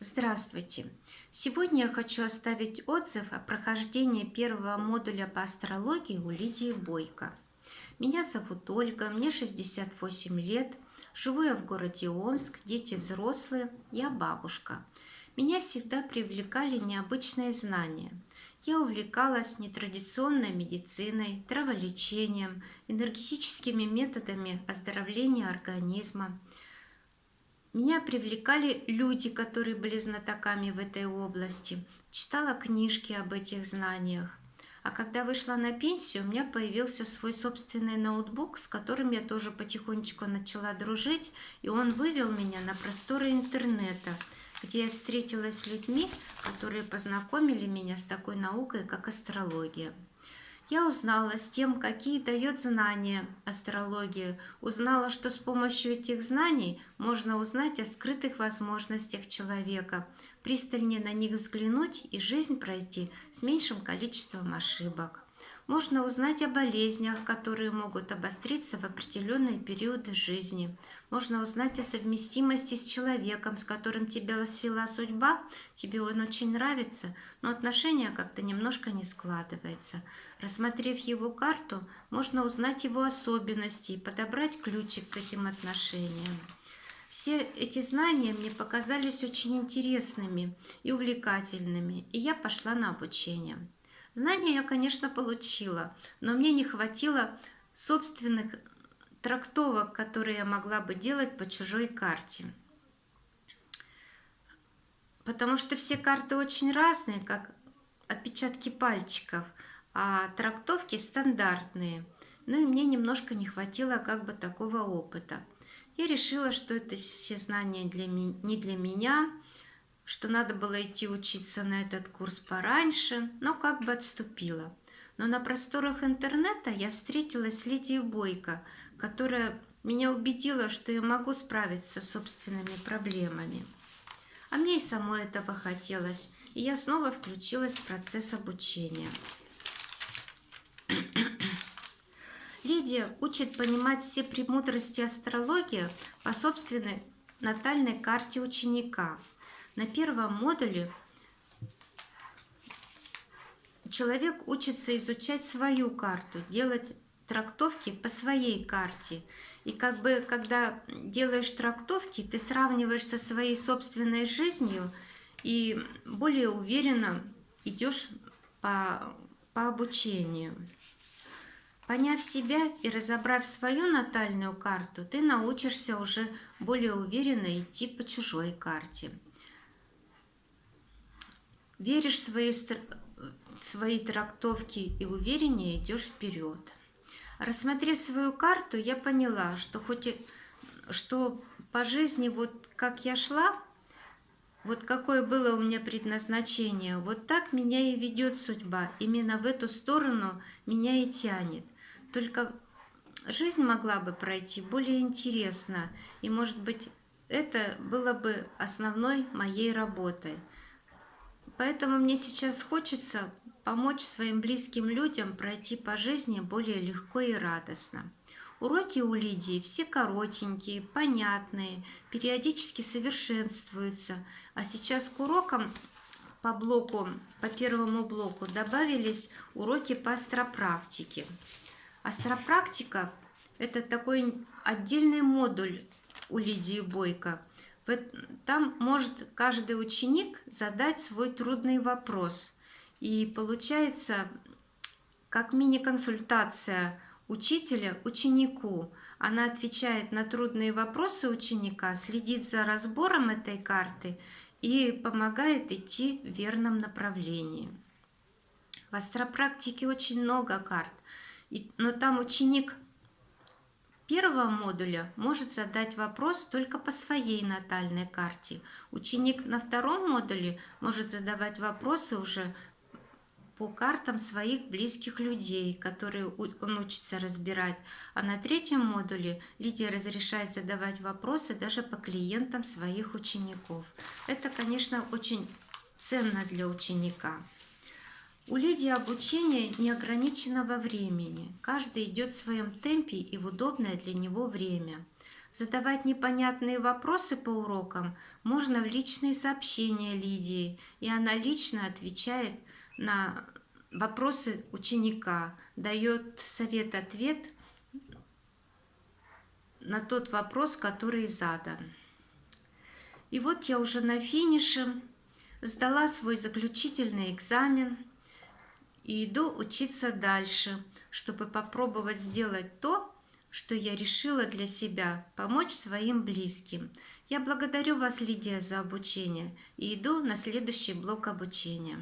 Здравствуйте! Сегодня я хочу оставить отзыв о прохождении первого модуля по астрологии у Лидии Бойко. Меня зовут Ольга, мне 68 лет, живу я в городе Омск, дети взрослые, я бабушка. Меня всегда привлекали необычные знания. Я увлекалась нетрадиционной медициной, траволечением, энергетическими методами оздоровления организма, меня привлекали люди, которые были знатоками в этой области. Читала книжки об этих знаниях. А когда вышла на пенсию, у меня появился свой собственный ноутбук, с которым я тоже потихонечку начала дружить, и он вывел меня на просторы интернета, где я встретилась с людьми, которые познакомили меня с такой наукой, как астрология. Я узнала с тем, какие дает знания астрология, узнала, что с помощью этих знаний можно узнать о скрытых возможностях человека, пристальнее на них взглянуть и жизнь пройти с меньшим количеством ошибок. Можно узнать о болезнях, которые могут обостриться в определенные периоды жизни. Можно узнать о совместимости с человеком, с которым тебя свела судьба. Тебе он очень нравится, но отношения как-то немножко не складывается. Рассмотрев его карту, можно узнать его особенности и подобрать ключик к этим отношениям. Все эти знания мне показались очень интересными и увлекательными, и я пошла на обучение. Знания я, конечно, получила, но мне не хватило собственных трактовок, которые я могла бы делать по чужой карте. Потому что все карты очень разные, как отпечатки пальчиков, а трактовки стандартные. Ну и мне немножко не хватило как бы такого опыта. Я решила, что это все знания для не для меня, что надо было идти учиться на этот курс пораньше, но как бы отступила. Но на просторах интернета я встретилась с Лидией Бойко, которая меня убедила, что я могу справиться с собственными проблемами. А мне и самой этого хотелось, и я снова включилась в процесс обучения. Лидия учит понимать все премудрости астрологии по собственной натальной карте ученика – на первом модуле человек учится изучать свою карту, делать трактовки по своей карте. И как бы, когда делаешь трактовки, ты сравниваешь со своей собственной жизнью и более уверенно идешь по, по обучению. Поняв себя и разобрав свою натальную карту, ты научишься уже более уверенно идти по чужой карте веришь в свои, свои трактовки и увереннее идешь вперед. Рассмотрев свою карту, я поняла, что хоть и, что по жизни вот как я шла, вот какое было у меня предназначение, вот так меня и ведет судьба. Именно в эту сторону меня и тянет. Только жизнь могла бы пройти более интересно, и, может быть, это было бы основной моей работой. Поэтому мне сейчас хочется помочь своим близким людям пройти по жизни более легко и радостно. Уроки у Лидии все коротенькие, понятные, периодически совершенствуются. А сейчас к урокам по блоку, по первому блоку добавились уроки по астропрактике. Астропрактика – это такой отдельный модуль у Лидии Бойко – там может каждый ученик задать свой трудный вопрос. И получается, как мини-консультация учителя ученику. Она отвечает на трудные вопросы ученика, следит за разбором этой карты и помогает идти в верном направлении. В астропрактике очень много карт, но там ученик первого модуля может задать вопрос только по своей натальной карте. Ученик на втором модуле может задавать вопросы уже по картам своих близких людей, которые он учится разбирать. А на третьем модуле Лидия разрешает задавать вопросы даже по клиентам своих учеников. Это, конечно, очень ценно для ученика. У Лидии обучение неограниченного времени. Каждый идет в своем темпе и в удобное для него время. Задавать непонятные вопросы по урокам можно в личные сообщения Лидии, и она лично отвечает на вопросы ученика, дает совет-ответ на тот вопрос, который задан. И вот я уже на финише сдала свой заключительный экзамен и иду учиться дальше, чтобы попробовать сделать то, что я решила для себя – помочь своим близким. Я благодарю вас, Лидия, за обучение и иду на следующий блок обучения.